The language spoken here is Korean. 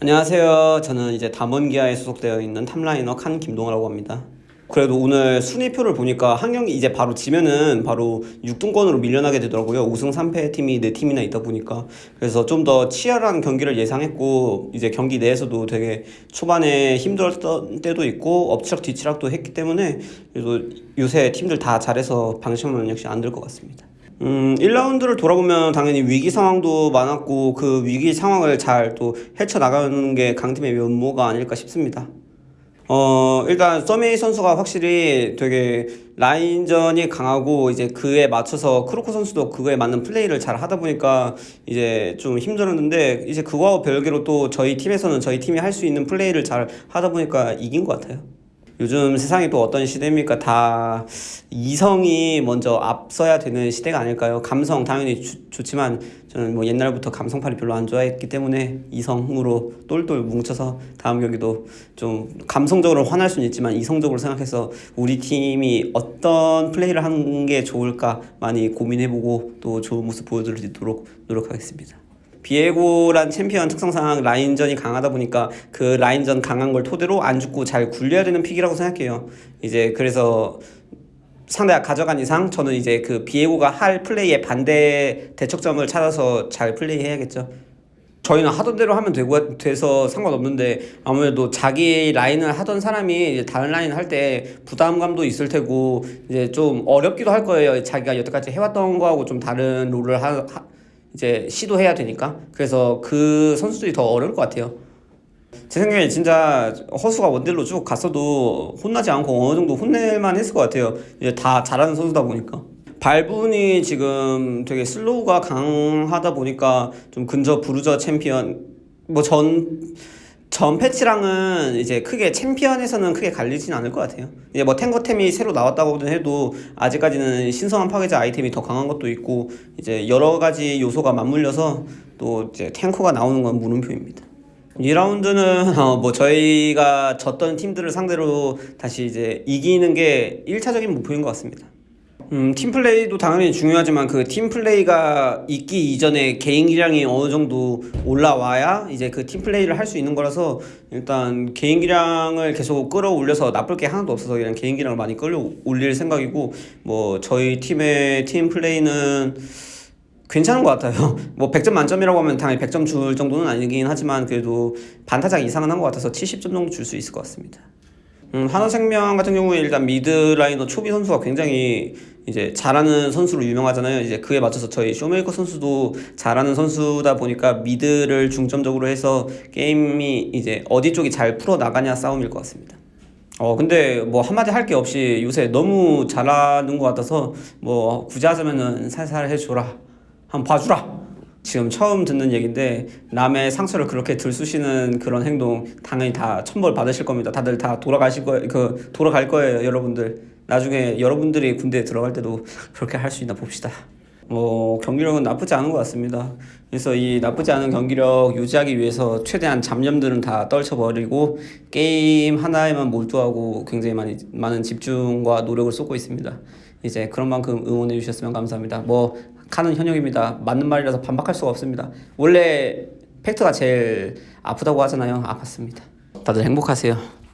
안녕하세요. 저는 이제 담원기아에 소속되어 있는 top liner 칸 김동하라고 합니다. 그래도 오늘 순위표를 보니까 한 경기 이제 바로 지면은 바로 6등권으로 밀려나게 되더라고요. 5승 3패 팀이 4팀이나 있다 보니까. 그래서 좀 더 치열한 경기를 예상했고, 이제 경기 내에서도 되게 초반에 힘들었던 때도 있고, 엎치락 뒤치락도 했기 때문에, 그래도 요새 팀들 다 잘해서 방심은 역시 안 될 것 같습니다. 음, 1라운드를 돌아보면 당연히 위기 상황도 많았고 그 위기 상황을 잘 또 헤쳐나가는 게 강팀의 면모가 아닐까 싶습니다. 어, 일단 서메이 선수가 확실히 되게 라인전이 강하고 이제 그에 맞춰서 크로코 선수도 그거에 맞는 플레이를 잘 하다 보니까 이제 좀 힘들었는데 이제 그거와 별개로 또 저희 팀에서는 저희 팀이 할 수 있는 플레이를 잘 하다 보니까 이긴 것 같아요. 요즘 세상이 또 어떤 시대입니까? 다 이성이 먼저 앞서야 되는 시대가 아닐까요? 감성 당연히 주- 좋지만 저는 뭐 옛날부터 감성팔이 별로 안 좋아했기 때문에 이성으로 똘똘 뭉쳐서 다음 경기도 좀 감성적으로 화날 수는 있지만 이성적으로 생각해서 우리 팀이 어떤 플레이를 하는 게 좋을까 많이 고민해보고 또 좋은 모습 보여드리도록 노력하겠습니다. 비에고란 챔피언 특성상 라인전이 강하다 보니까 그 라인전 강한 걸 토대로 안 죽고 잘 굴려야 되는 pick이라고 생각해요. 이제 그래서 상대가 가져간 이상 저는 이제 그 비에고가 할 플레이의 반대 대척점을 찾아서 잘 플레이해야겠죠. 저희는 하던 대로 하면 되고 돼서 상관없는데 아무래도 자기 라인을 하던 사람이 이제 다른 라인을 할때 부담감도 있을 테고 이제 좀 어렵기도 할 거예요. 자기가 여태까지 해왔던 거하고 좀 다른 role을 하, 하- 이제 시도해야 되니까 그래서 그 선수들이 더 어려울 것 같아요. 제 생각에 진짜 허수가 원딜로 쭉 갔어도 혼나지 않고 어느 정도 혼낼만 했을 것 같아요. 이제 다 잘하는 선수다 보니까. 발분이 지금 되게 slow가 강하다 보니까 좀 근접 bruiser 챔피언 뭐전 전 패치랑은 이제 크게 챔피언에서는 크게 갈리진 않을 것 같아요. 이제 뭐 탱거템이 새로 나왔다고는 해도 아직까지는 신성한 파괴자 아이템이 더 강한 것도 있고 이제 여러 가지 요소가 맞물려서 또 이제 탱커가 나오는 건 물음표입니다. 2라운드는 어, 뭐 저희가 졌던 팀들을 상대로 다시 이제 이기는 게 1차적인 목표인 것 같습니다. 음, 팀플레이도 당연히 중요하지만 그 팀플레이가 있기 이전에 개인 기량이 어느 정도 올라와야 이제 그 팀플레이를 할 수 있는 거라서 일단 개인 기량을 계속 끌어올려서 나쁠 게 하나도 없어서 그냥 개인 기량을 많이 끌어올릴 생각이고 뭐 저희 팀의 팀플레이는 괜찮은 것 같아요. 뭐 100점 만점이라고 하면 당연히 100점 줄 정도는 아니긴 하지만 그래도 반타작 이상은 한 것 같아서 70점 정도 줄 수 있을 것 같습니다. 음, 한화생명 같은 경우에 일단 미드 라이너 초비 선수가 굉장히 이제 잘하는 선수로 유명하잖아요. 이제 그에 맞춰서 저희 쇼메이커 선수도 잘하는 선수다 보니까 미드를 중점적으로 해서 게임이 이제 어디 쪽이 잘 풀어 나가냐 싸움일 것 같습니다. 어 근데 뭐 한마디 할 게 없이 요새 너무 잘하는 것 같아서 뭐 굳이 하자면은 살살 해줘라 한번 봐주라 지금 처음 듣는 얘기인데 남의 상처를 그렇게 들쑤시는 그런 행동 당연히 다 천벌 받으실 겁니다 다들 다 돌아가실 거예요 그 돌아갈 거예요 여러분들 나중에 여러분들이 군대에 들어갈 때도 그렇게 할 수 있나 봅시다 뭐 경기력은 나쁘지 않은 것 같습니다. 그래서 이 나쁘지 않은 경기력 유지하기 위해서 최대한 잡념들은 다 떨쳐버리고 게임 하나에만 몰두하고 굉장히 많이 많은 집중과 노력을 쏟고 있습니다. 이제 그런 만큼 응원해 주셨으면 감사합니다. 뭐 카는 현역입니다. 맞는 말이라서 반박할 수가 없습니다. 원래 팩트가 제일 아프다고 하잖아요. 아팠습니다. 다들 행복하세요.